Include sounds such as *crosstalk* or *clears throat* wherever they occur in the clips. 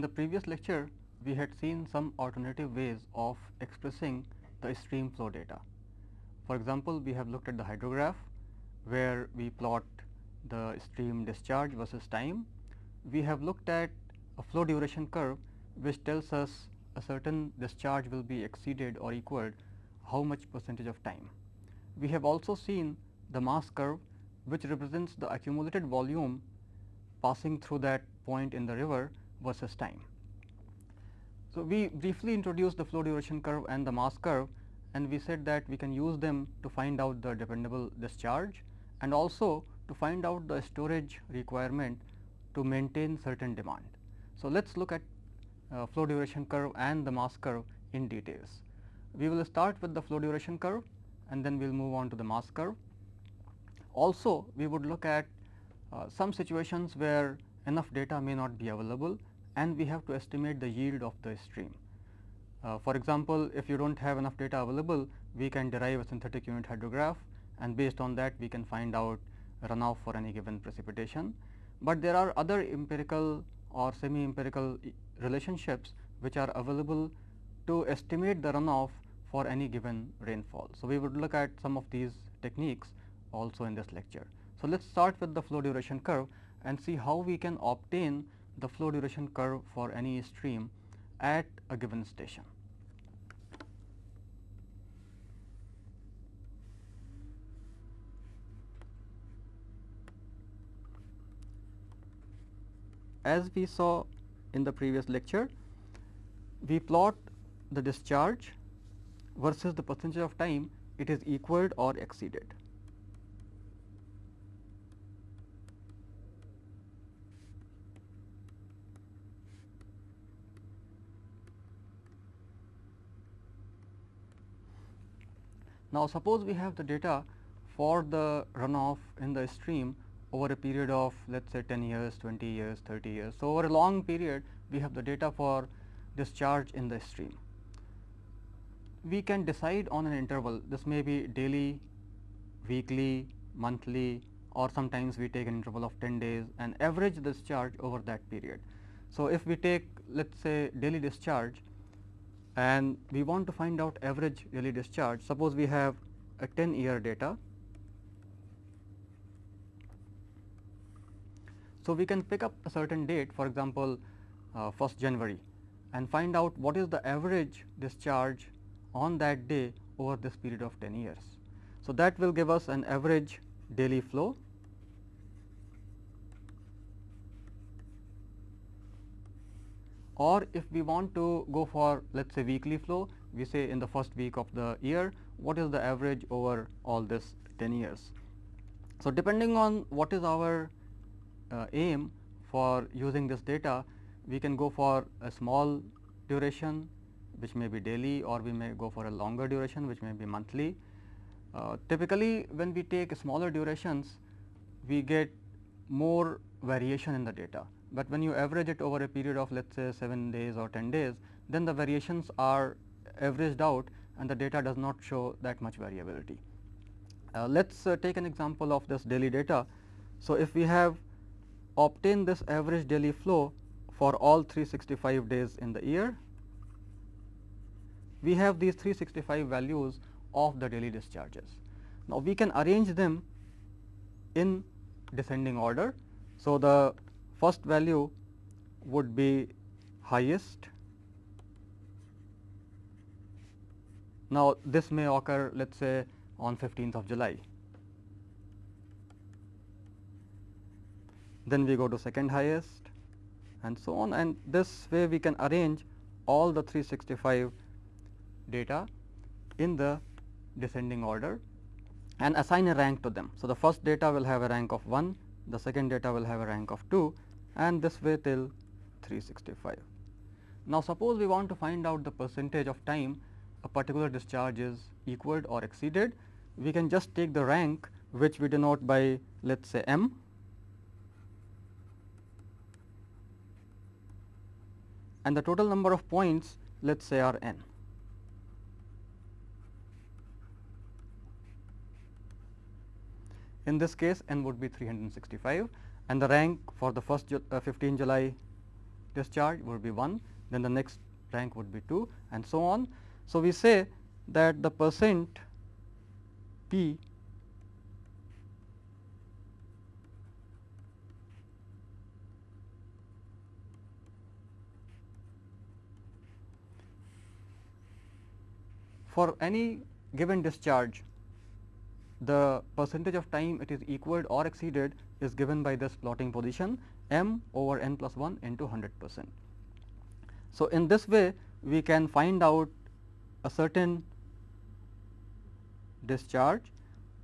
In the previous lecture, we had seen some alternative ways of expressing the stream flow data. For example, we have looked at the hydrograph where we plot the stream discharge versus time. We have looked at a flow duration curve which tells us a certain discharge will be exceeded or equaled how much percentage of time. We have also seen the mass curve which represents the accumulated volume passing through that point in the river versus time. So, we briefly introduced the flow duration curve and the mass curve and we said that we can use them to find out the dependable discharge and also to find out the storage requirement to maintain certain demand. So, let us look at uh, flow duration curve and the mass curve in details. We will start with the flow duration curve and then we will move on to the mass curve. Also, we would look at uh, some situations where enough data may not be available and we have to estimate the yield of the stream. Uh, for example, if you do not have enough data available, we can derive a synthetic unit hydrograph and based on that we can find out runoff for any given precipitation. But there are other empirical or semi empirical relationships which are available to estimate the runoff for any given rainfall. So, we would look at some of these techniques also in this lecture. So, let us start with the flow duration curve and see how we can obtain the flow duration curve for any stream at a given station. As we saw in the previous lecture, we plot the discharge versus the percentage of time it is equaled or exceeded. Now, suppose we have the data for the runoff in the stream over a period of let us say 10 years, 20 years, 30 years. So, over a long period we have the data for discharge in the stream. We can decide on an interval this may be daily, weekly, monthly or sometimes we take an interval of 10 days and average discharge over that period. So, if we take let us say daily discharge and we want to find out average daily discharge. Suppose we have a 10 year data. So, we can pick up a certain date for example, uh, 1st January and find out what is the average discharge on that day over this period of 10 years. So, that will give us an average daily flow or if we want to go for let us say weekly flow, we say in the first week of the year, what is the average over all this 10 years. So, depending on what is our uh, aim for using this data, we can go for a small duration which may be daily or we may go for a longer duration which may be monthly. Uh, typically, when we take smaller durations, we get more variation in the data but when you average it over a period of let us say 7 days or 10 days, then the variations are averaged out and the data does not show that much variability. Uh, let us uh, take an example of this daily data. So, if we have obtained this average daily flow for all 365 days in the year, we have these 365 values of the daily discharges. Now, we can arrange them in descending order. So, the first value would be highest. Now, this may occur let us say on 15th of July. Then we go to second highest and so on and this way we can arrange all the 365 data in the descending order and assign a rank to them. So, the first data will have a rank of 1, the second data will have a rank of 2 and this way till 365. Now, suppose we want to find out the percentage of time a particular discharge is equaled or exceeded, we can just take the rank which we denote by let us say m and the total number of points let us say are n. In this case n would be 365 and the rank for the first uh, 15 July discharge would be 1, then the next rank would be 2 and so on. So, we say that the percent P for any given discharge the percentage of time it is equaled or exceeded is given by this plotting position m over n plus 1 into 100 percent. So, in this way we can find out a certain discharge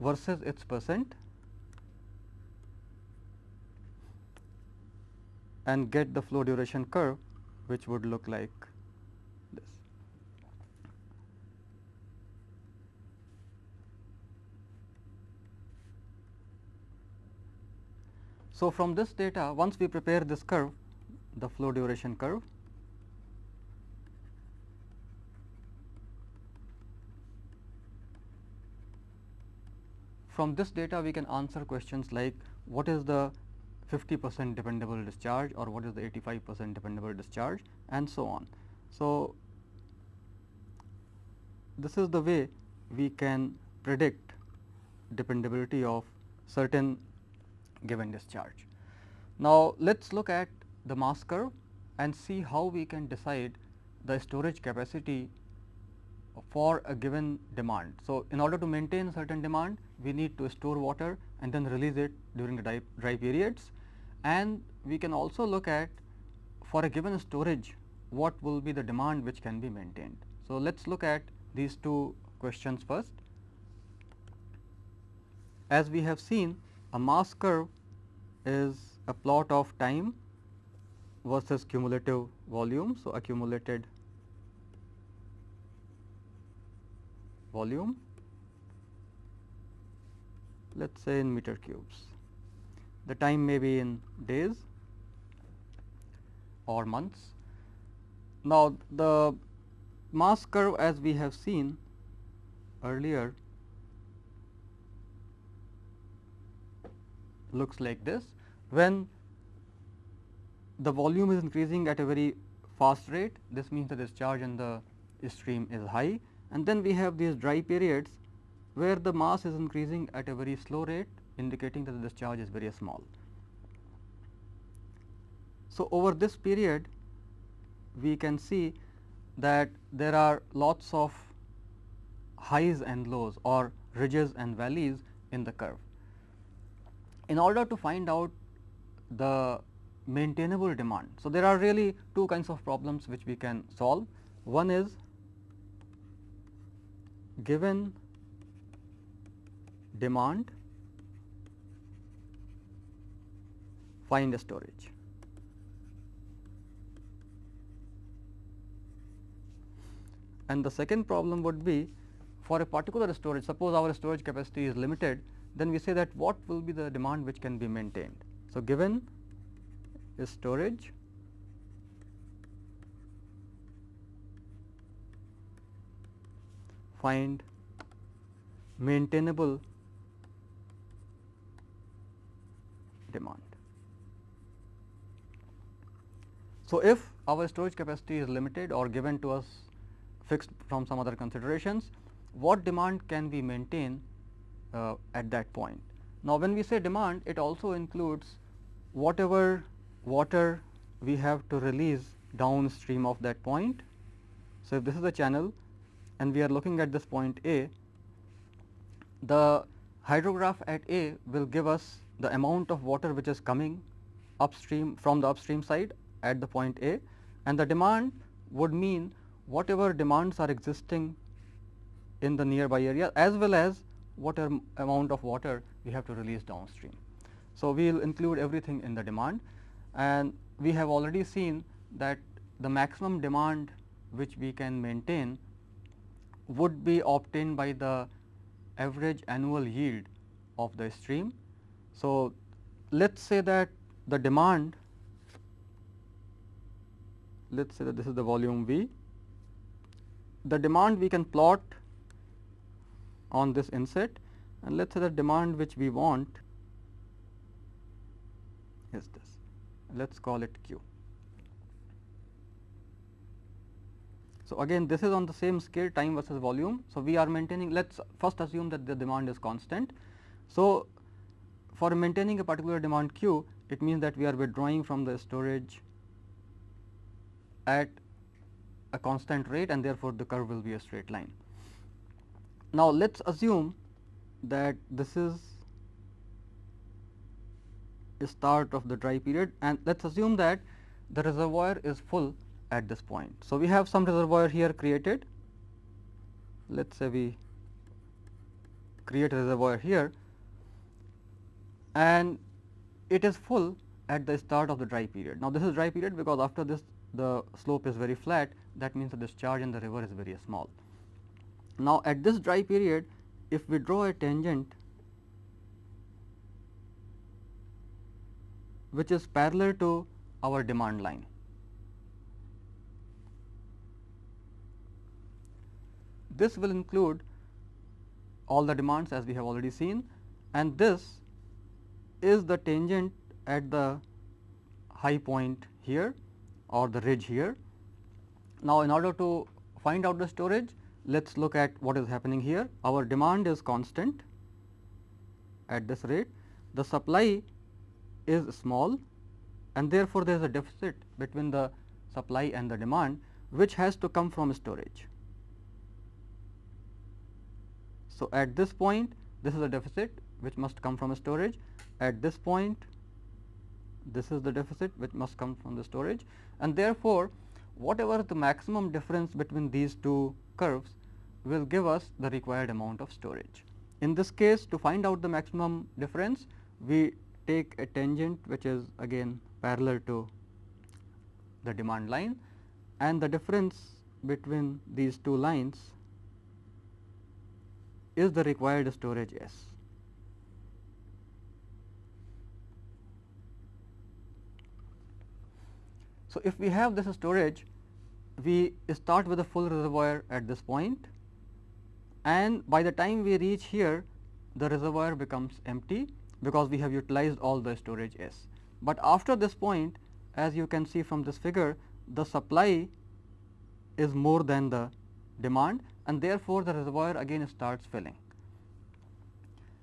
versus its percent and get the flow duration curve which would look like this. So, from this data once we prepare this curve the flow duration curve From this data we can answer questions like what is the 50 percent dependable discharge or what is the 85 percent dependable discharge and so on. So, this is the way we can predict dependability of certain given discharge. Now, let us look at the mass curve and see how we can decide the storage capacity for a given demand. So, in order to maintain certain demand we need to store water and then release it during the dry, dry periods and we can also look at for a given storage what will be the demand which can be maintained. So, let us look at these two questions first. As we have seen a mass curve is a plot of time versus cumulative volume. So, accumulated volume let us say in meter cubes. The time may be in days or months. Now, the mass curve as we have seen earlier looks like this. When the volume is increasing at a very fast rate, this means the discharge in the stream is high and then we have these dry periods where the mass is increasing at a very slow rate indicating that the discharge is very small. So, over this period we can see that there are lots of highs and lows or ridges and valleys in the curve. In order to find out the maintainable demand. So, there are really two kinds of problems which we can solve. One is given demand find the storage. And the second problem would be for a particular storage suppose our storage capacity is limited then we say that what will be the demand which can be maintained. So, given is storage find maintainable demand. So, if our storage capacity is limited or given to us fixed from some other considerations, what demand can we maintain uh, at that point? Now, when we say demand, it also includes whatever water we have to release downstream of that point. So, if this is a channel and we are looking at this point A, the hydrograph at A will give us the amount of water which is coming upstream from the upstream side at the point A and the demand would mean whatever demands are existing in the nearby area as well as whatever amount of water we have to release downstream. So, we will include everything in the demand and we have already seen that the maximum demand which we can maintain would be obtained by the average annual yield of the stream. So, let us say that the demand let us say that this is the volume V. The demand we can plot on this inset and let us say the demand which we want is this let us call it Q. So, again this is on the same scale time versus volume. So, we are maintaining let us first assume that the demand is constant. So, for maintaining a particular demand q it means that we are withdrawing from the storage at a constant rate and therefore, the curve will be a straight line. Now, let us assume that this is start of the dry period and let us assume that the reservoir is full at this point. So, we have some reservoir here created let us say we create a reservoir here and it is full at the start of the dry period. Now, this is dry period because after this the slope is very flat that means the discharge in the river is very small. Now, at this dry period if we draw a tangent which is parallel to our demand line. This will include all the demands as we have already seen and this is the tangent at the high point here or the ridge here. Now, in order to find out the storage, let us look at what is happening here. Our demand is constant at this rate, the supply is small and therefore, there is a deficit between the supply and the demand which has to come from storage. So, at this point this is a deficit which must come from storage, at this point this is the deficit which must come from the storage and therefore, whatever the maximum difference between these two curves will give us the required amount of storage. In this case to find out the maximum difference we take a tangent which is again parallel to the demand line and the difference between these two lines is the required storage S. So, if we have this storage, we start with a full reservoir at this point and by the time we reach here, the reservoir becomes empty because we have utilized all the storage S. But after this point, as you can see from this figure, the supply is more than the demand and therefore, the reservoir again starts filling.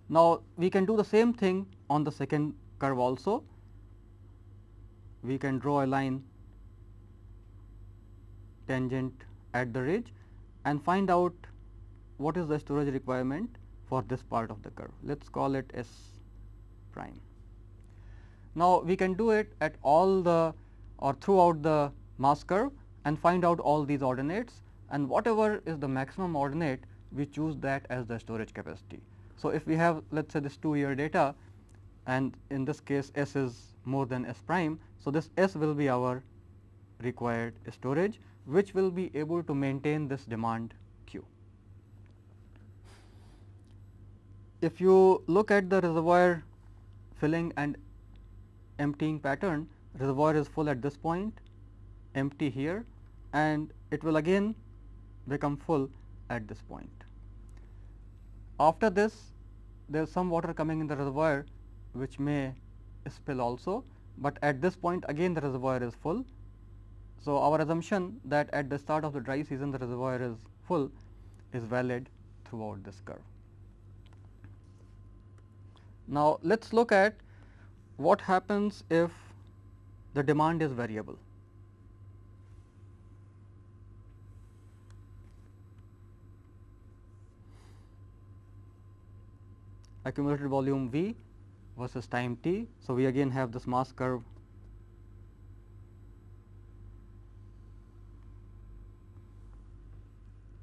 Now, we can do the same thing on the second curve also. We can draw a line tangent at the ridge and find out what is the storage requirement for this part of the curve. Let us call it S prime. Now, we can do it at all the or throughout the mass curve and find out all these ordinates and whatever is the maximum ordinate we choose that as the storage capacity. So, if we have let us say this 2 year data and in this case S is more than S prime. So, this S will be our required storage which will be able to maintain this demand Q. If you look at the reservoir filling and emptying pattern, reservoir is full at this point, empty here and it will again become full at this point. After this there is some water coming in the reservoir which may spill also, but at this point again the reservoir is full so, our assumption that at the start of the dry season the reservoir is full is valid throughout this curve. Now, let us look at what happens if the demand is variable. accumulated volume V versus time t. So, we again have this mass curve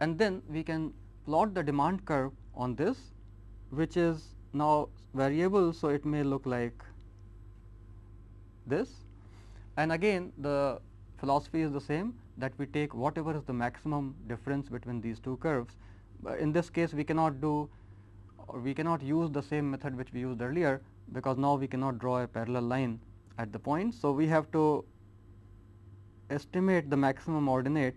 and then we can plot the demand curve on this which is now variable. So, it may look like this and again the philosophy is the same that we take whatever is the maximum difference between these two curves. in this case we cannot do or we cannot use the same method which we used earlier because now we cannot draw a parallel line at the point. So, we have to estimate the maximum ordinate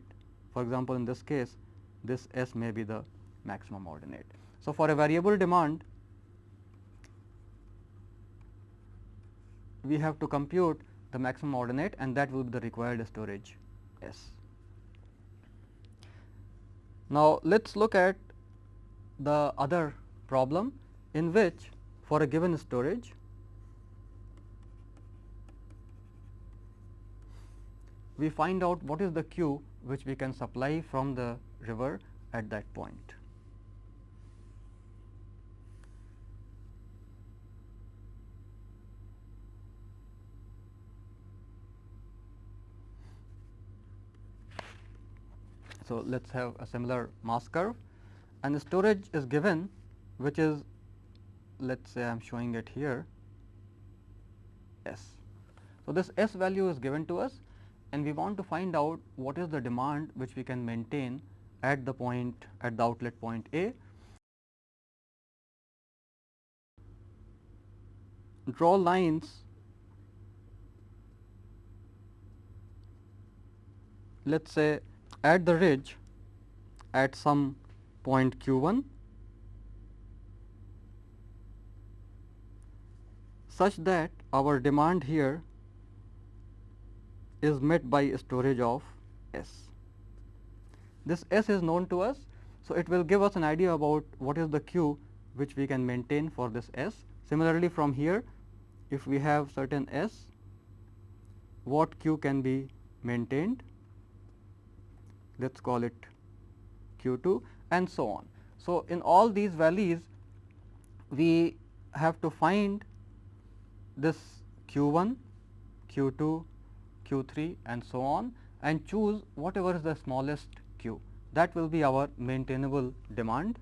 for example, in this case this S may be the maximum ordinate. So, for a variable demand we have to compute the maximum ordinate and that will be the required storage S. Now, let us look at the other problem in which for a given storage we find out what is the Q which we can supply from the river at that point. So, let us have a similar mass curve and the storage is given which is let us say I am showing it here S. So, this S value is given to us and we want to find out what is the demand which we can maintain at the point at the outlet point A. Draw lines let us say at the ridge at some point q 1 such that our demand here is met by storage of S. This S is known to us. So, it will give us an idea about what is the Q which we can maintain for this S. Similarly, from here if we have certain S, what Q can be maintained let us call it q 2 and so on. So, in all these valleys we have to find this q 1, q 2, q 3 and so on and choose whatever is the smallest q that will be our maintainable demand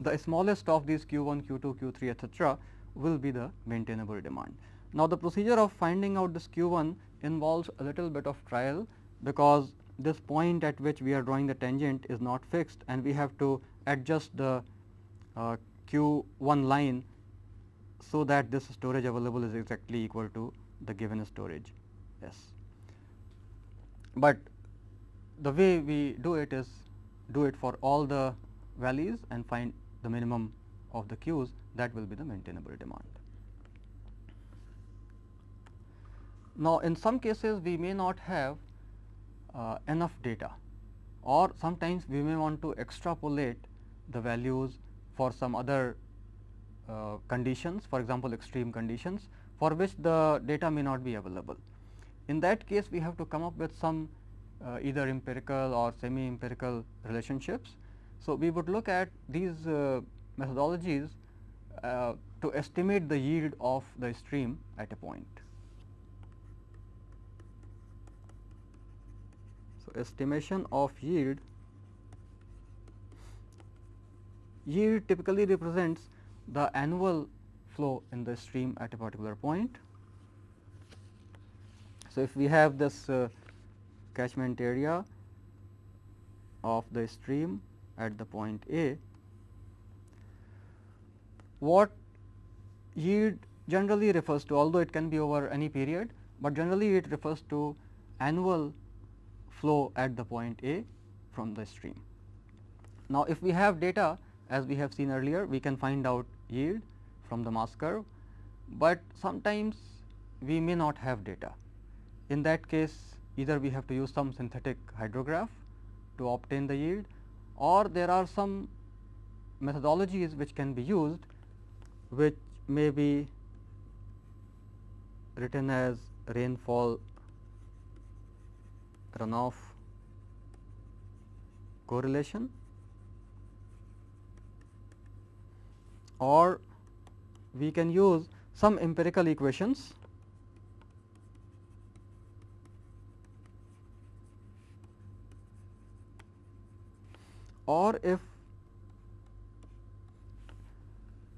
the smallest of these q 1, q 2, q 3 etcetera will be the maintainable demand. Now, the procedure of finding out this q 1 involves a little bit of trial because this point at which we are drawing the tangent is not fixed and we have to adjust the uh, q 1 line so that this storage available is exactly equal to the given storage S. But the way we do it is do it for all the values and find the minimum of the queues that will be the maintainable demand. Now, in some cases we may not have uh, enough data or sometimes we may want to extrapolate the values for some other uh, conditions for example, extreme conditions for which the data may not be available. In that case we have to come up with some uh, either empirical or semi empirical relationships so, we would look at these uh, methodologies uh, to estimate the yield of the stream at a point. So, estimation of yield yield typically represents the annual flow in the stream at a particular point. So, if we have this uh, catchment area of the stream at the point A. What yield generally refers to although it can be over any period, but generally it refers to annual flow at the point A from the stream. Now, if we have data as we have seen earlier we can find out yield from the mass curve, but sometimes we may not have data. In that case either we have to use some synthetic hydrograph to obtain the yield or there are some methodologies which can be used which may be written as rainfall runoff correlation or we can use some empirical equations or if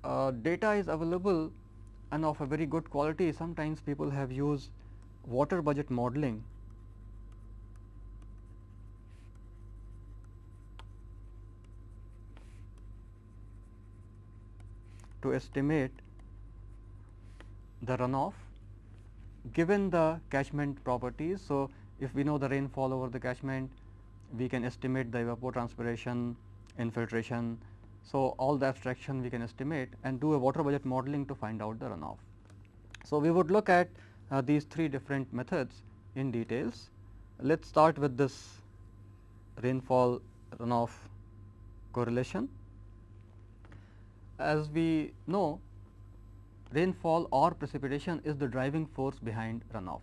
uh, data is available and of a very good quality, sometimes people have used water budget modeling to estimate the runoff given the catchment properties. So, if we know the rainfall over the catchment we can estimate the evapotranspiration, infiltration So, all the abstraction we can estimate and do a water budget modeling to find out the runoff. So, we would look at uh, these three different methods in details. Let us start with this rainfall runoff correlation. As we know rainfall or precipitation is the driving force behind runoff.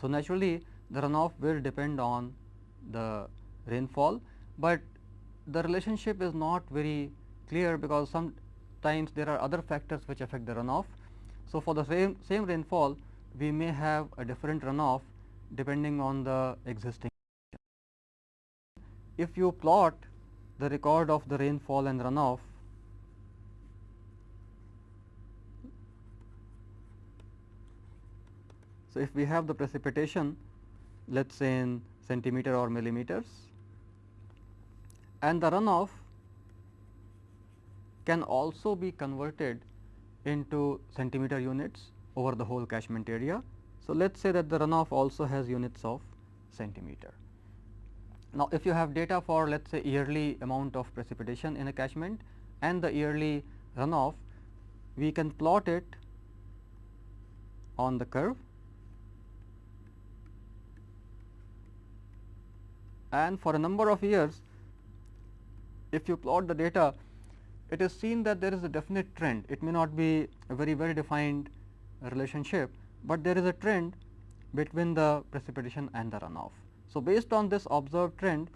So, naturally the runoff will depend on the rainfall, but the relationship is not very clear because sometimes there are other factors which affect the runoff. So, for the same, same rainfall we may have a different runoff depending on the existing. If you plot the record of the rainfall and runoff So, if we have the precipitation let us say in centimeter or millimeters and the runoff can also be converted into centimeter units over the whole catchment area. So, let us say that the runoff also has units of centimeter. Now, if you have data for let us say yearly amount of precipitation in a catchment and the yearly runoff, we can plot it on the curve and for a number of years if you plot the data it is seen that there is a definite trend. It may not be a very well defined relationship, but there is a trend between the precipitation and the runoff. So, based on this observed trend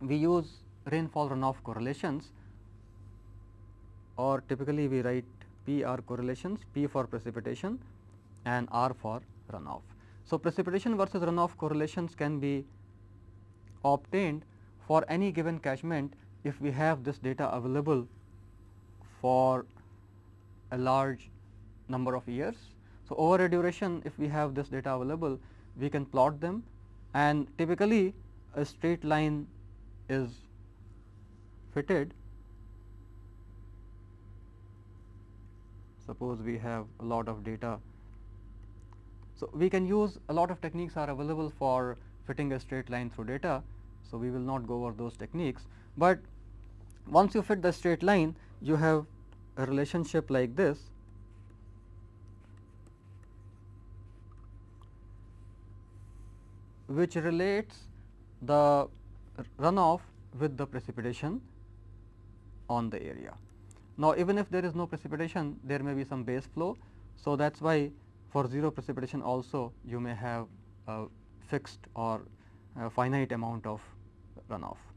we use rainfall runoff correlations or typically we write P R correlations P for precipitation and R for runoff. So, precipitation versus runoff correlations can be obtained for any given catchment if we have this data available for a large number of years. So, over a duration if we have this data available we can plot them and typically a straight line is fitted. Suppose we have a lot of data. So, we can use a lot of techniques are available for fitting a straight line through data. So, we will not go over those techniques, but once you fit the straight line you have a relationship like this which relates the runoff with the precipitation on the area. Now, even if there is no precipitation there may be some base flow. So, that is why for 0 precipitation also you may have a fixed or a finite amount of runoff.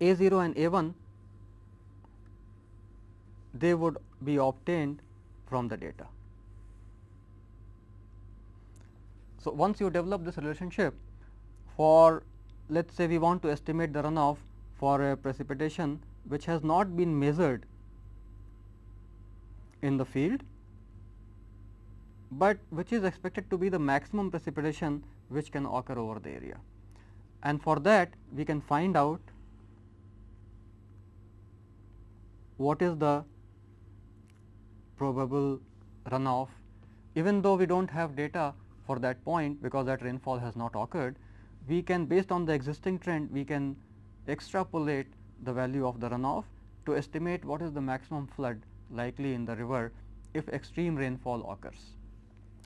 A 0 and A 1 they would be obtained from the data. So, once you develop this relationship for let us say we want to estimate the runoff for a precipitation which has not been measured in the field, but which is expected to be the maximum precipitation which can occur over the area. And for that we can find out what is the probable runoff even though we do not have data for that point because that rainfall has not occurred, we can based on the existing trend we can extrapolate the value of the runoff to estimate what is the maximum flood likely in the river if extreme rainfall occurs.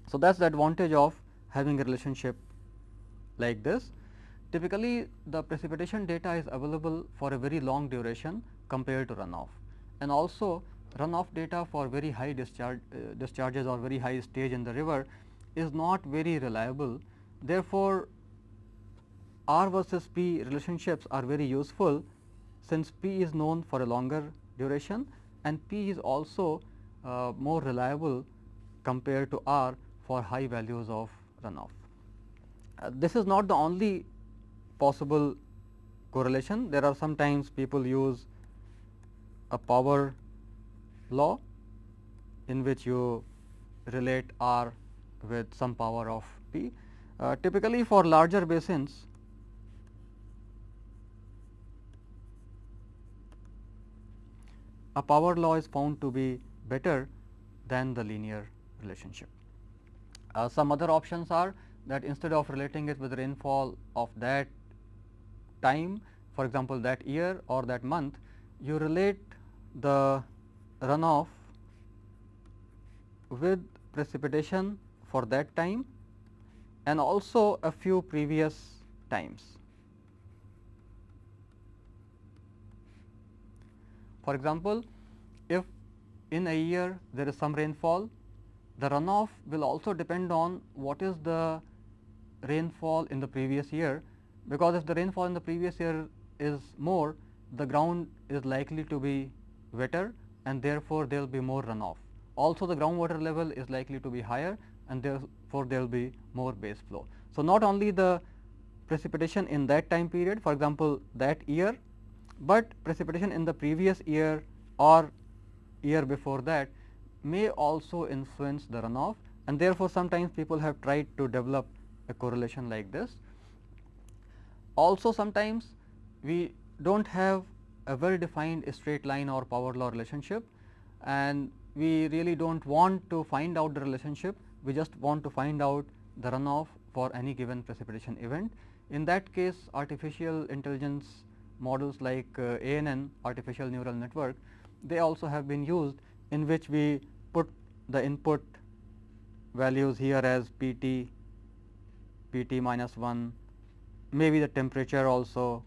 So, that is the advantage of having a relationship like this. Typically, the precipitation data is available for a very long duration compared to runoff and also runoff data for very high discharge uh, discharges or very high stage in the river is not very reliable. Therefore, R versus P relationships are very useful since P is known for a longer duration and P is also uh, more reliable compared to R for high values of runoff. Uh, this is not the only possible correlation. There are sometimes people use a power law in which you relate R with some power of P. Uh, typically for larger basins a power law is found to be better than the linear relationship. Uh, some other options are that instead of relating it with rainfall of that time for example, that year or that month you relate the runoff with precipitation for that time and also a few previous times. For example, if in a year there is some rainfall, the runoff will also depend on what is the rainfall in the previous year, because if the rainfall in the previous year is more, the ground is likely to be wetter and therefore, there will be more runoff. Also the groundwater level is likely to be higher and therefore, there will be more base flow. So, not only the precipitation in that time period for example, that year, but precipitation in the previous year or year before that may also influence the runoff and therefore, sometimes people have tried to develop a correlation like this. Also sometimes we do not have a well defined straight line or power law relationship and we really do not want to find out the relationship, we just want to find out the runoff for any given precipitation event. In that case artificial intelligence models like uh, ANN artificial neural network, they also have been used in which we put the input values here as P t, P t minus 1, maybe the temperature also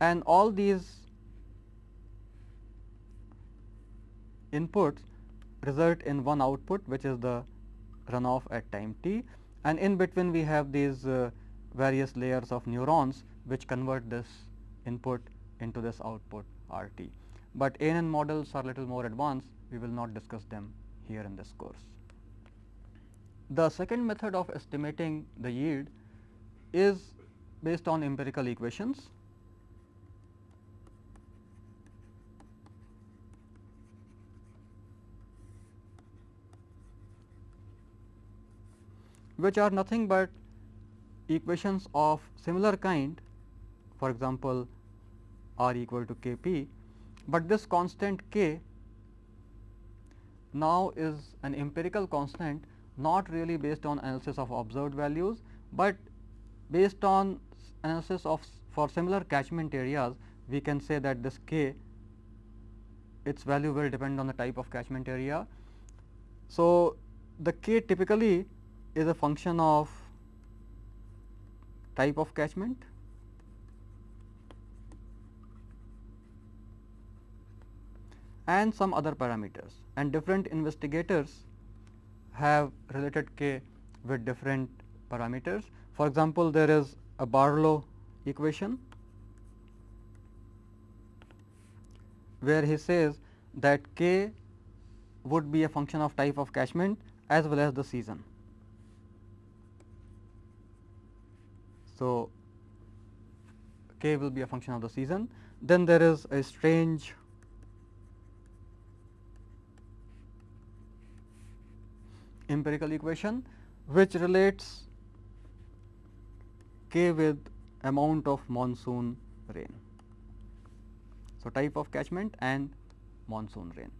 and all these inputs result in one output which is the runoff at time t and in between we have these uh, various layers of neurons which convert this input into this output R t. But ANN models are little more advanced we will not discuss them here in this course. The second method of estimating the yield is based on empirical equations which are nothing but equations of similar kind for example, r equal to k p, but this constant k now is an empirical constant not really based on analysis of observed values, but based on analysis of for similar catchment areas we can say that this k its value will depend on the type of catchment area. So, the k typically is a function of type of catchment and some other parameters and different investigators have related k with different parameters. For example, there is a Barlow equation where he says that k would be a function of type of catchment as well as the season. So, k will be a function of the season. Then there is a Strange empirical equation which relates k with amount of monsoon rain. So, type of catchment and monsoon rain.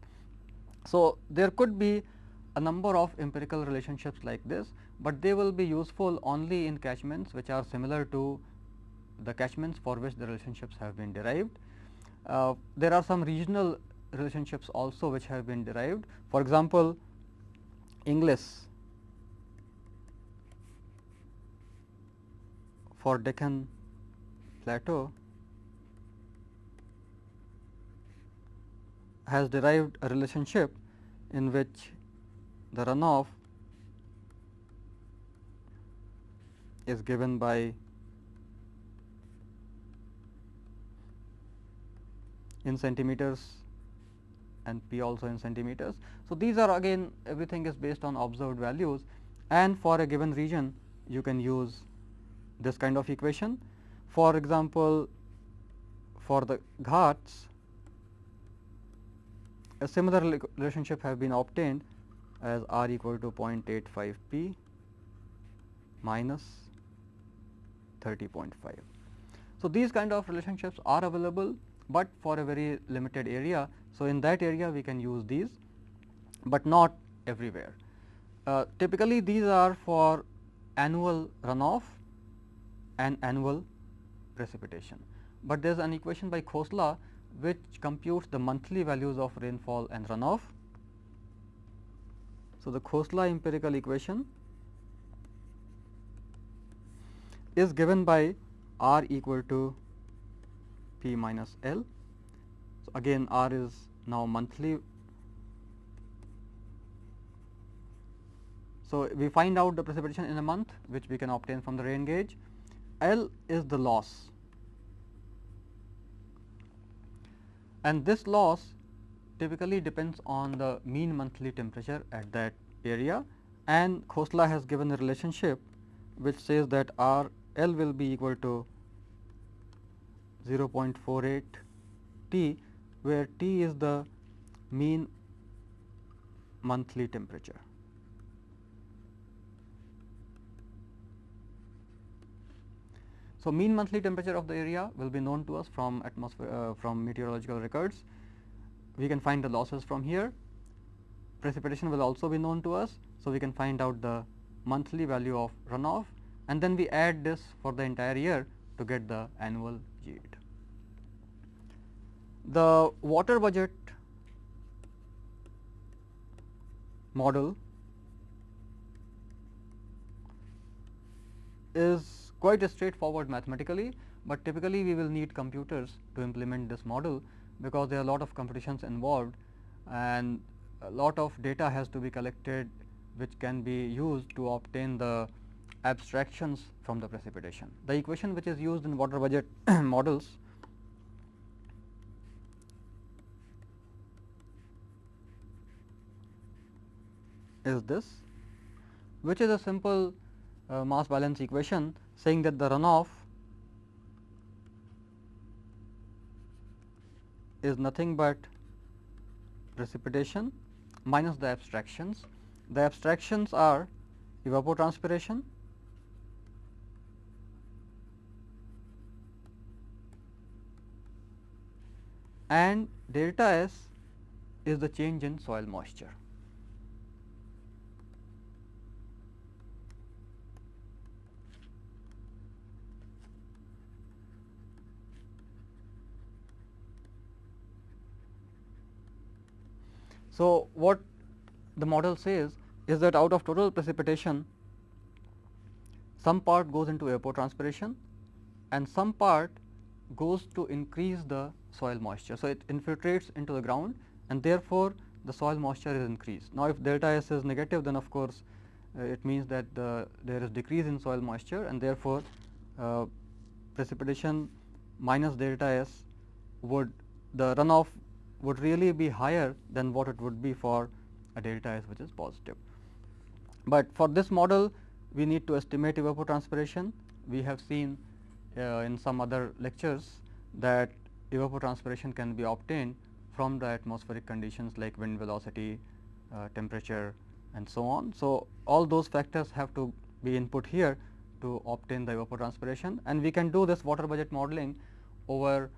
So, there could be a number of empirical relationships like this, but they will be useful only in catchments which are similar to the catchments for which the relationships have been derived. Uh, there are some regional relationships also which have been derived. For example, Inglis for Deccan Plateau has derived a relationship in which the runoff is given by in centimeters and p also in centimeters. So, these are again everything is based on observed values and for a given region you can use this kind of equation. For example, for the Ghats a similar relationship have been obtained as r equal to 0.85 p minus 30.5. So, these kind of relationships are available, but for a very limited area. So, in that area we can use these, but not everywhere. Uh, typically these are for annual runoff and annual precipitation, but there is an equation by Khosla which computes the monthly values of rainfall and runoff. So, the Khosla empirical equation is given by r equal to p minus l. So, again r is now monthly. So, we find out the precipitation in a month which we can obtain from the rain gauge. L is the loss and this loss typically depends on the mean monthly temperature at that area and Khosla has given a relationship which says that R L will be equal to 0.48 T where T is the mean monthly temperature. So, mean monthly temperature of the area will be known to us from atmosphere uh, from meteorological records. We can find the losses from here. Precipitation will also be known to us. So, we can find out the monthly value of runoff and then we add this for the entire year to get the annual yield. The water budget model is quite straightforward mathematically, but typically we will need computers to implement this model because there are a lot of computations involved and a lot of data has to be collected which can be used to obtain the abstractions from the precipitation. The equation which is used in water budget *clears throat* models is this which is a simple uh, mass balance equation saying that the runoff is nothing but precipitation minus the abstractions. The abstractions are evapotranspiration, and delta S is the change in soil moisture. So, what the model says is that out of total precipitation, some part goes into evapotranspiration and some part goes to increase the soil moisture. So, it infiltrates into the ground and therefore, the soil moisture is increased. Now, if delta S is negative then of course, uh, it means that the there is decrease in soil moisture and therefore, uh, precipitation minus delta S would the runoff would really be higher than what it would be for a delta S which is positive. But for this model we need to estimate evapotranspiration. We have seen in some other lectures that evapotranspiration can be obtained from the atmospheric conditions like wind velocity, uh, temperature and so on. So, all those factors have to be input here to obtain the evapotranspiration and we can do this water budget modeling over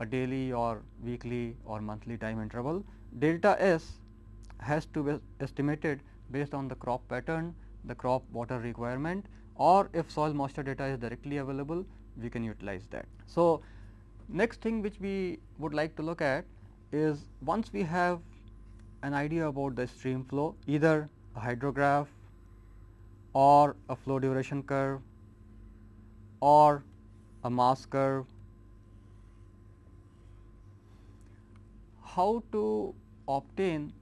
a daily or weekly or monthly time interval. Delta S has to be estimated based on the crop pattern, the crop water requirement or if soil moisture data is directly available, we can utilize that. So, next thing which we would like to look at is once we have an idea about the stream flow either a hydrograph or a flow duration curve or a mass curve how to obtain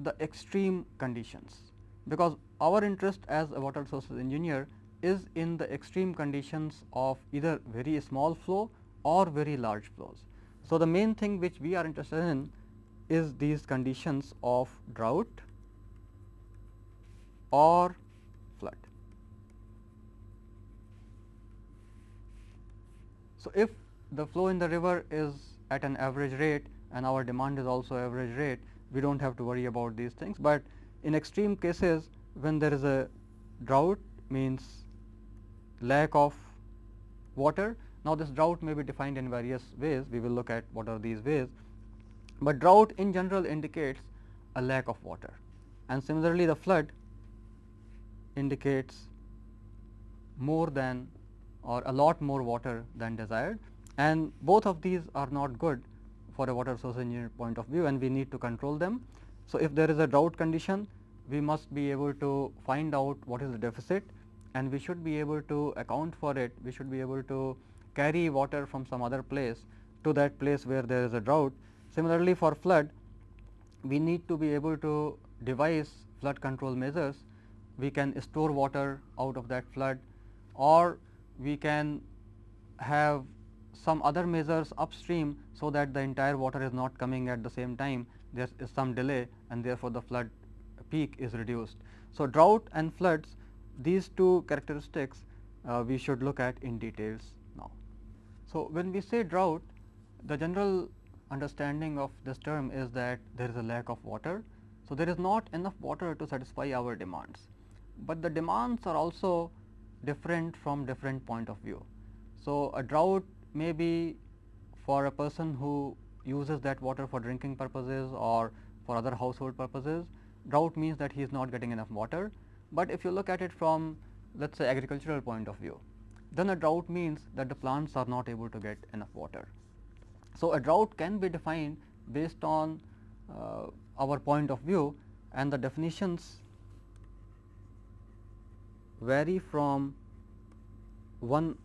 the extreme conditions, because our interest as a water resources engineer is in the extreme conditions of either very small flow or very large flows. So, the main thing which we are interested in is these conditions of drought or flood. So, if the flow in the river is at an average rate and our demand is also average rate, we do not have to worry about these things. But in extreme cases when there is a drought means lack of water. Now, this drought may be defined in various ways, we will look at what are these ways, but drought in general indicates a lack of water. And similarly the flood indicates more than or a lot more water than desired. And both of these are not good for a water resource engineer point of view and we need to control them. So, if there is a drought condition we must be able to find out what is the deficit and we should be able to account for it, we should be able to carry water from some other place to that place where there is a drought. Similarly, for flood we need to be able to devise flood control measures. We can store water out of that flood or we can have some other measures upstream, so that the entire water is not coming at the same time there is some delay and therefore, the flood peak is reduced. So, drought and floods these two characteristics uh, we should look at in details now. So, when we say drought the general understanding of this term is that there is a lack of water. So, there is not enough water to satisfy our demands, but the demands are also different from different point of view. So, a drought may be for a person who uses that water for drinking purposes or for other household purposes. Drought means that he is not getting enough water, but if you look at it from let us say agricultural point of view, then a drought means that the plants are not able to get enough water. So, a drought can be defined based on uh, our point of view and the definitions vary from one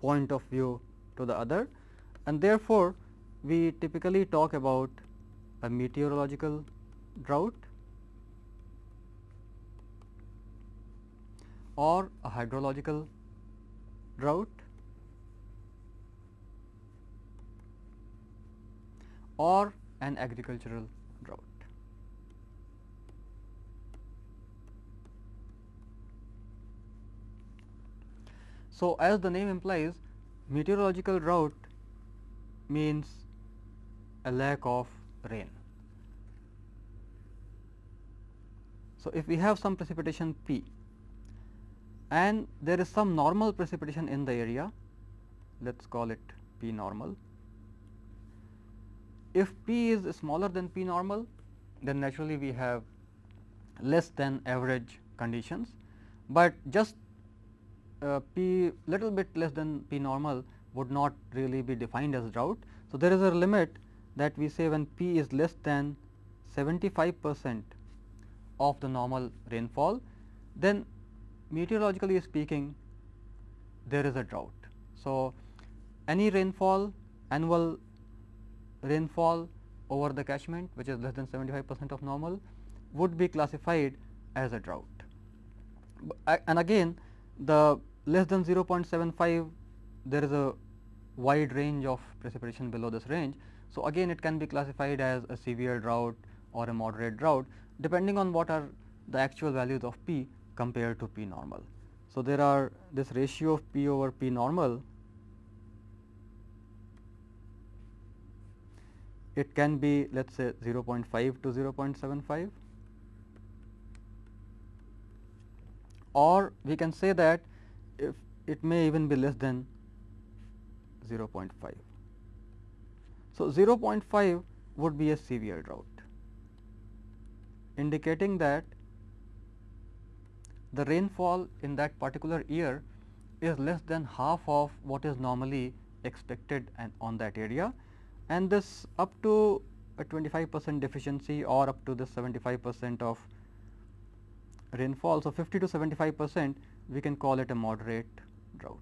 point of view to the other and therefore, we typically talk about a meteorological drought or a hydrological drought or an agricultural drought. So, as the name implies meteorological drought means a lack of rain. So, if we have some precipitation P and there is some normal precipitation in the area, let us call it P normal. If P is smaller than P normal, then naturally we have less than average conditions, but just uh, P little bit less than P normal would not really be defined as drought. So, there is a limit that we say when P is less than 75 percent of the normal rainfall, then meteorologically speaking there is a drought. So, any rainfall annual rainfall over the catchment which is less than 75 percent of normal would be classified as a drought. And again the less than 0.75 there is a wide range of precipitation below this range. So, again it can be classified as a severe drought or a moderate drought depending on what are the actual values of P compared to P normal. So, there are this ratio of P over P normal it can be let us say 0.5 to 0.75 or we can say that if it may even be less than 0.5. So, 0.5 would be a severe drought indicating that the rainfall in that particular year is less than half of what is normally expected and on that area and this up to a 25 percent deficiency or up to the 75 percent of rainfall. So, 50 to 75 percent we can call it a moderate drought.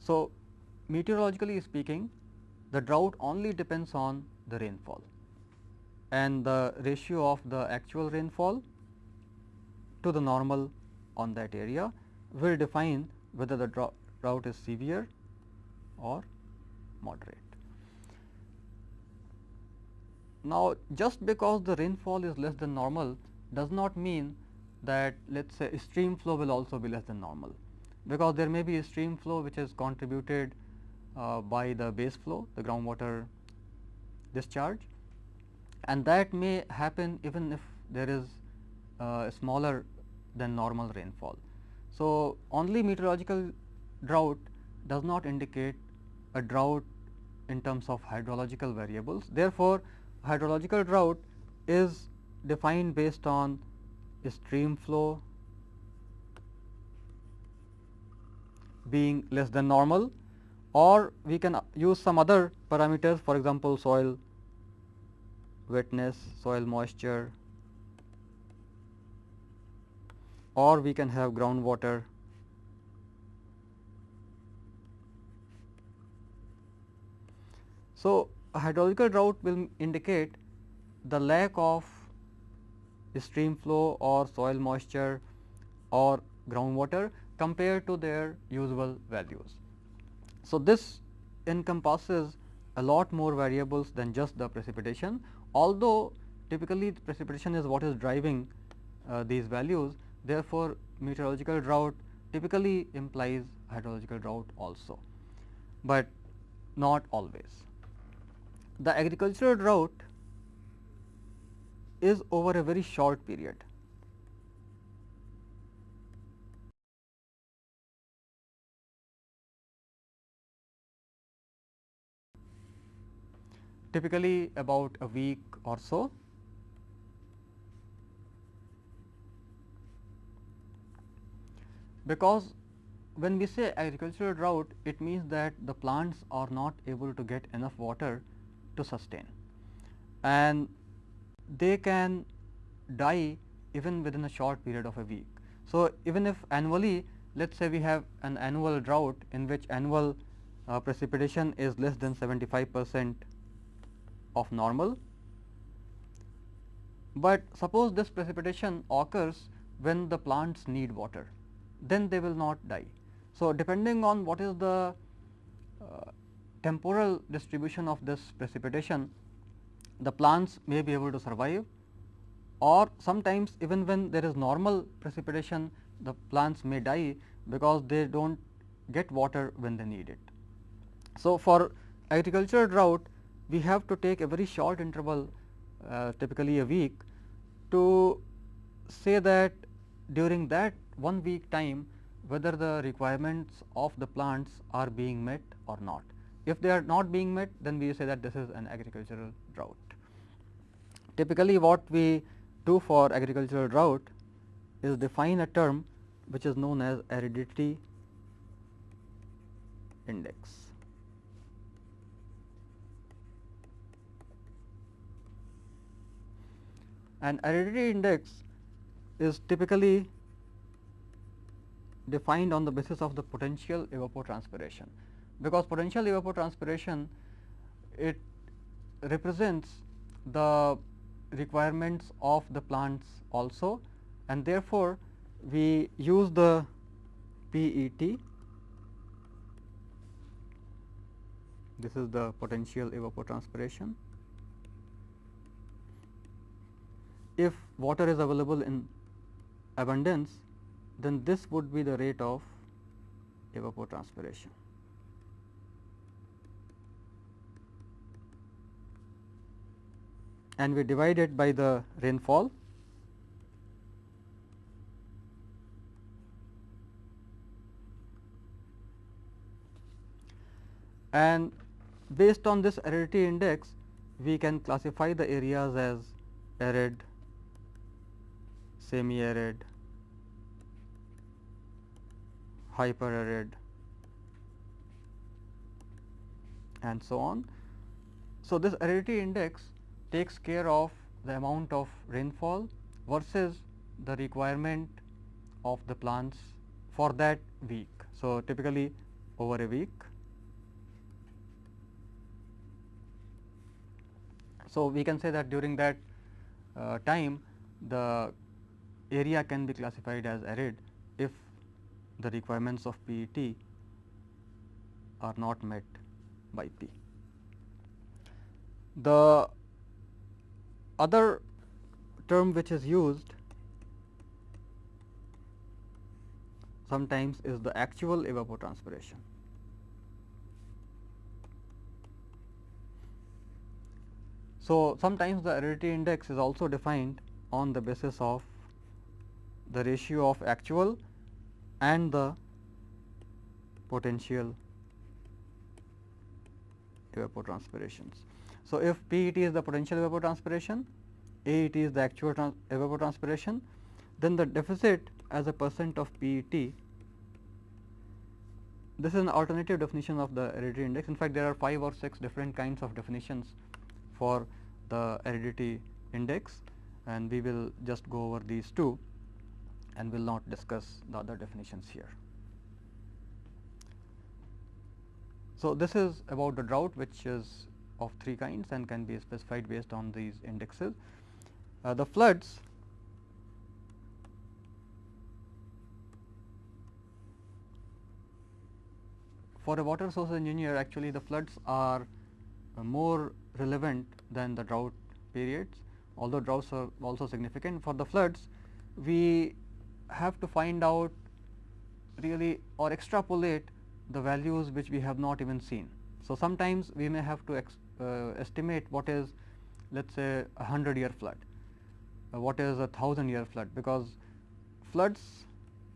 So, meteorologically speaking the drought only depends on the rainfall and the ratio of the actual rainfall to the normal on that area will define whether the drought is severe or moderate. Now, just because the rainfall is less than normal does not mean that let us say stream flow will also be less than normal, because there may be a stream flow which is contributed uh, by the base flow the groundwater discharge and that may happen even if there is uh, smaller than normal rainfall. So, only meteorological drought does not indicate a drought in terms of hydrological variables. Therefore, hydrological drought is defined based on stream flow being less than normal or we can use some other parameters for example, soil wetness, soil moisture or we can have groundwater So, a hydrological drought will indicate the lack of stream flow or soil moisture or groundwater compared to their usual values. So, this encompasses a lot more variables than just the precipitation, although typically precipitation is what is driving uh, these values. Therefore, meteorological drought typically implies hydrological drought also, but not always. The agricultural drought is over a very short period. Typically about a week or so. Because when we say agricultural drought, it means that the plants are not able to get enough water to sustain and they can die even within a short period of a week. So, even if annually let us say we have an annual drought in which annual uh, precipitation is less than 75 percent of normal, but suppose this precipitation occurs when the plants need water, then they will not die. So, depending on what is the uh, temporal distribution of this precipitation, the plants may be able to survive or sometimes even when there is normal precipitation the plants may die because they do not get water when they need it. So, for agricultural drought we have to take a very short interval uh, typically a week to say that during that one week time whether the requirements of the plants are being met or not. If they are not being met then we say that this is an agricultural drought. Typically what we do for agricultural drought is define a term which is known as aridity index. An aridity index is typically defined on the basis of the potential evapotranspiration, because potential evapotranspiration it represents the requirements of the plants also and therefore, we use the PET this is the potential evapotranspiration. If water is available in abundance then this would be the rate of evapotranspiration. and we divide it by the rainfall and based on this aridity index we can classify the areas as arid, semi arid, hyper arid and so on. So, this aridity index takes care of the amount of rainfall versus the requirement of the plants for that week. So, typically over a week. So, we can say that during that uh, time the area can be classified as arid if the requirements of PET are not met by P. The other term which is used sometimes is the actual evapotranspiration. So, sometimes the aridity index is also defined on the basis of the ratio of actual and the potential evapotranspirations. So, if PET is the potential evapotranspiration, AET is the actual evapotranspiration, then the deficit as a percent of PET this is an alternative definition of the aridity index. In fact, there are 5 or 6 different kinds of definitions for the aridity index and we will just go over these two and will not discuss the other definitions here. So, this is about the drought which is of three kinds and can be specified based on these indexes. Uh, the floods for a water source engineer actually the floods are uh, more relevant than the drought periods although droughts are also significant for the floods we have to find out really or extrapolate the values which we have not even seen. So, sometimes we may have to uh, estimate what is let us say a 100 year flood, uh, what is a 1000 year flood because floods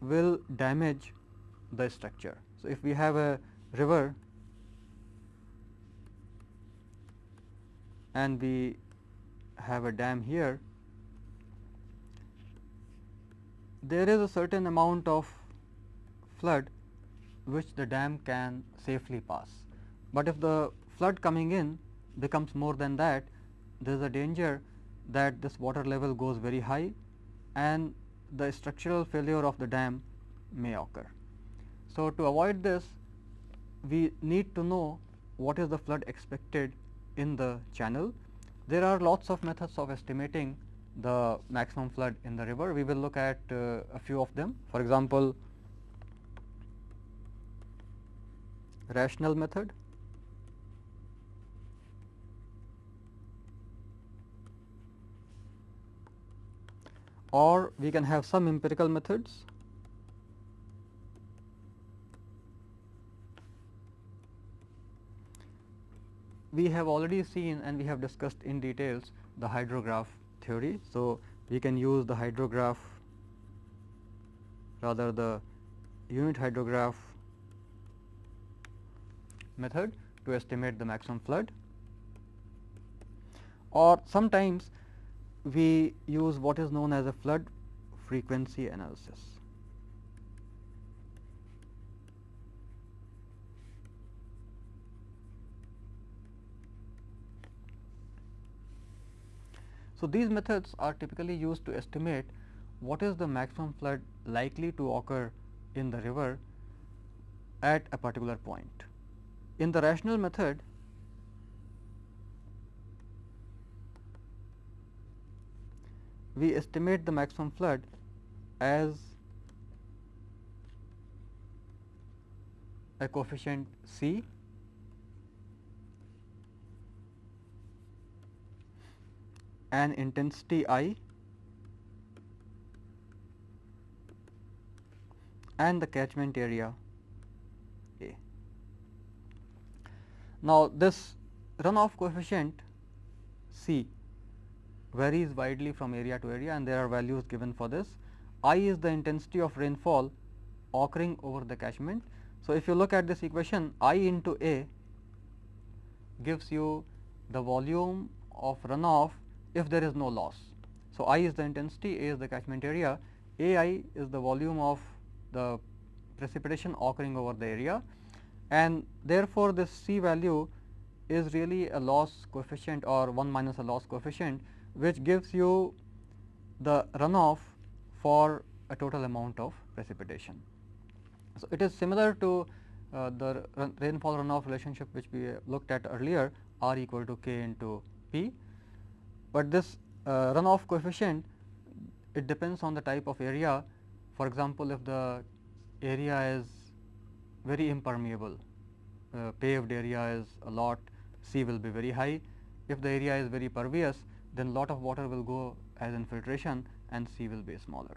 will damage the structure. So, if we have a river and we have a dam here, there is a certain amount of flood which the dam can safely pass. But if the flood coming in becomes more than that, there is a danger that this water level goes very high and the structural failure of the dam may occur. So, to avoid this we need to know what is the flood expected in the channel. There are lots of methods of estimating the maximum flood in the river. We will look at uh, a few of them. For example, rational method or we can have some empirical methods we have already seen and we have discussed in details the hydrograph theory. So, we can use the hydrograph rather the unit hydrograph method to estimate the maximum flood or sometimes we use what is known as a flood frequency analysis. So, these methods are typically used to estimate what is the maximum flood likely to occur in the river at a particular point. In the rational method, we estimate the maximum flood as a coefficient C and intensity I and the catchment area A. Now, this runoff coefficient C varies widely from area to area and there are values given for this. I is the intensity of rainfall occurring over the catchment. So, if you look at this equation I into A gives you the volume of runoff if there is no loss. So, I is the intensity, A is the catchment area, A i is the volume of the precipitation occurring over the area and therefore, this C value is really a loss coefficient or 1 minus a loss coefficient which gives you the runoff for a total amount of precipitation. So, it is similar to uh, the rainfall runoff relationship which we looked at earlier R equal to K into P, but this uh, runoff coefficient it depends on the type of area. For example, if the area is very impermeable, uh, paved area is a lot, C will be very high. If the area is very pervious, then lot of water will go as infiltration and C will be smaller.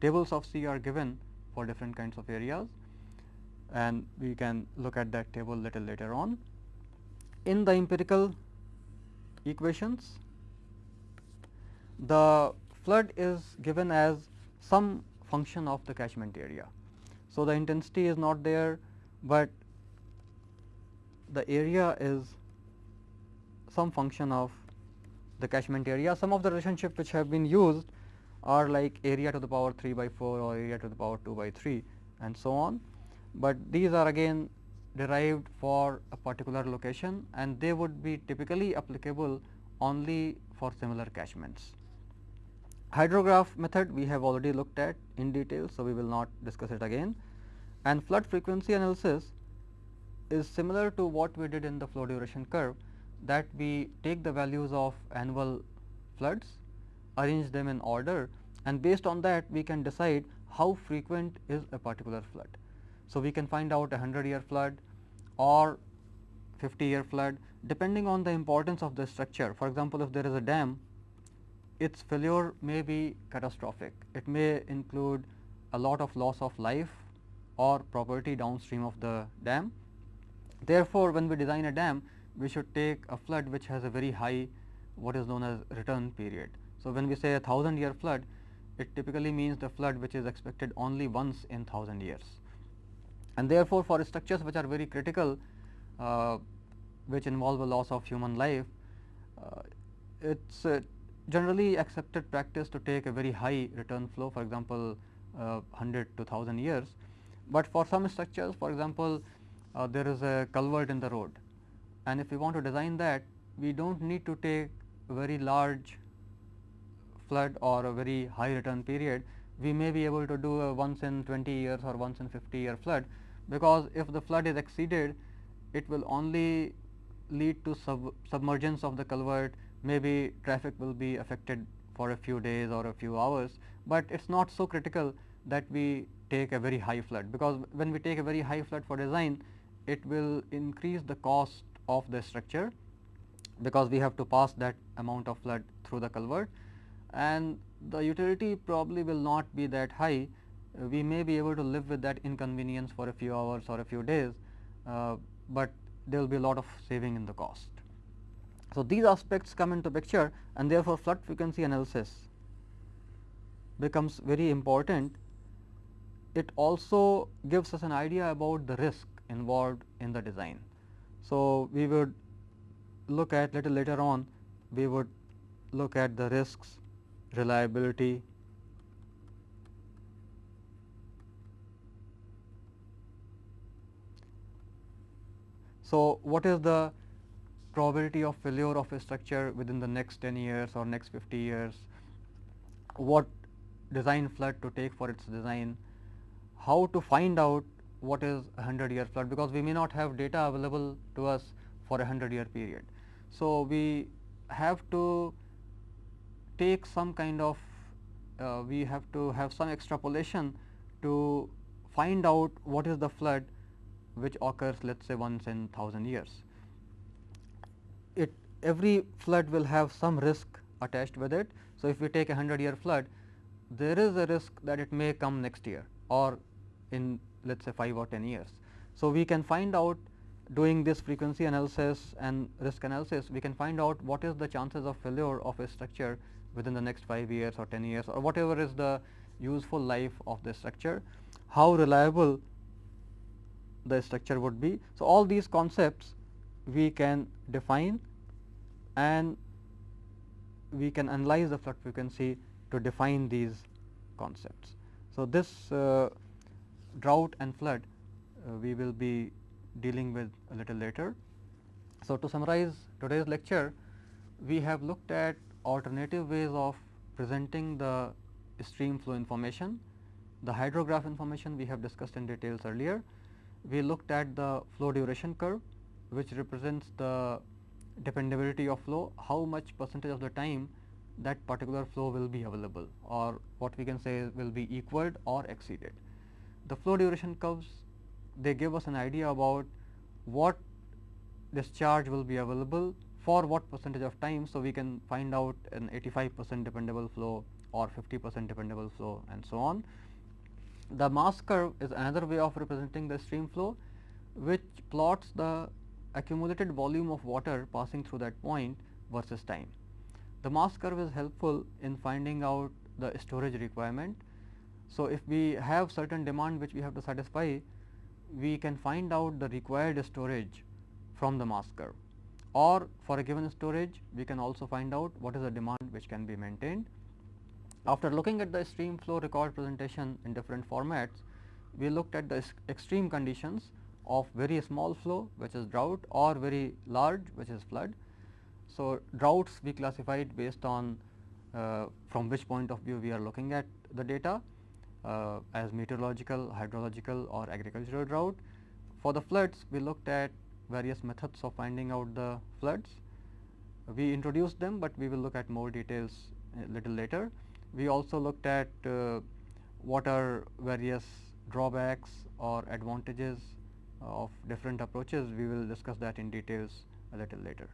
Tables of C are given for different kinds of areas and we can look at that table little later on. In the empirical equations, the flood is given as some function of the catchment area. So, the intensity is not there, but the area is some function of the catchment area. Some of the relationship which have been used are like area to the power 3 by 4 or area to the power 2 by 3 and so on. but these are again derived for a particular location and they would be typically applicable only for similar catchments. Hydrograph method we have already looked at in detail, so we will not discuss it again and flood frequency analysis is similar to what we did in the flow duration curve that we take the values of annual floods, arrange them in order and based on that we can decide how frequent is a particular flood. So, we can find out a 100 year flood or 50 year flood depending on the importance of the structure. For example, if there is a dam, its failure may be catastrophic. It may include a lot of loss of life or property downstream of the dam. Therefore, when we design a dam, we should take a flood which has a very high what is known as return period. So, when we say a thousand year flood, it typically means the flood which is expected only once in thousand years. And therefore, for structures which are very critical, uh, which involve a loss of human life, uh, it is uh, generally accepted practice to take a very high return flow for example, 100 to 1000 years. But for some structures for example, uh, there is a culvert in the road and if we want to design that we do not need to take a very large flood or a very high return period, we may be able to do a once in 20 years or once in 50 year flood, because if the flood is exceeded it will only lead to sub submergence of the culvert, maybe traffic will be affected for a few days or a few hours, but it is not so critical that we take a very high flood, because when we take a very high flood for design, it will increase the cost of the structure because we have to pass that amount of flood through the culvert and the utility probably will not be that high. Uh, we may be able to live with that inconvenience for a few hours or a few days, uh, but there will be a lot of saving in the cost. So, these aspects come into picture and therefore, flood frequency analysis becomes very important. It also gives us an idea about the risk involved in the design. So, we would look at little later on we would look at the risks, reliability, So, what is the probability of failure of a structure within the next 10 years or next 50 years? What design flood to take for its design? How to find out what is a 100 year flood because we may not have data available to us for a 100 year period. So, we have to take some kind of uh, we have to have some extrapolation to find out what is the flood which occurs let us say once in 1000 years. It every flood will have some risk attached with it. So, if we take a 100 year flood there is a risk that it may come next year or in let us say 5 or 10 years. So, we can find out doing this frequency analysis and risk analysis, we can find out what is the chances of failure of a structure within the next 5 years or 10 years or whatever is the useful life of the structure, how reliable the structure would be. So, all these concepts we can define and we can analyze the flood frequency to define these concepts. So, this uh, drought and flood uh, we will be dealing with a little later. So, to summarize today's lecture, we have looked at alternative ways of presenting the stream flow information. The hydrograph information we have discussed in details earlier. We looked at the flow duration curve which represents the dependability of flow, how much percentage of the time that particular flow will be available or what we can say will be equaled or exceeded. The flow duration curves they give us an idea about what discharge will be available for what percentage of time. So, we can find out an 85 percent dependable flow or 50 percent dependable flow and so on. The mass curve is another way of representing the stream flow which plots the accumulated volume of water passing through that point versus time. The mass curve is helpful in finding out the storage requirement. So, if we have certain demand which we have to satisfy, we can find out the required storage from the mass curve or for a given storage we can also find out what is the demand which can be maintained. After looking at the stream flow record presentation in different formats, we looked at the extreme conditions of very small flow which is drought or very large which is flood. So, droughts we classified based on uh, from which point of view we are looking at the data uh, as meteorological, hydrological or agricultural drought. For the floods we looked at various methods of finding out the floods. We introduced them, but we will look at more details a little later. We also looked at uh, what are various drawbacks or advantages of different approaches. We will discuss that in details a little later.